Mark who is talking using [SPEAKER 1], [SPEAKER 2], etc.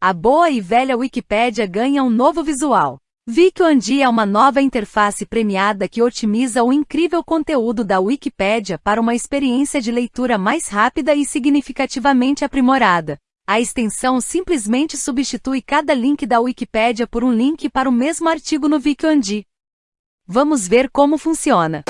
[SPEAKER 1] A boa e velha Wikipédia ganha um novo visual. VicOND é uma nova interface premiada que otimiza o incrível conteúdo da Wikipédia para uma experiência de leitura mais rápida e significativamente aprimorada. A extensão simplesmente substitui cada link da Wikipédia por um link para o mesmo artigo no VicOND. Vamos ver como funciona.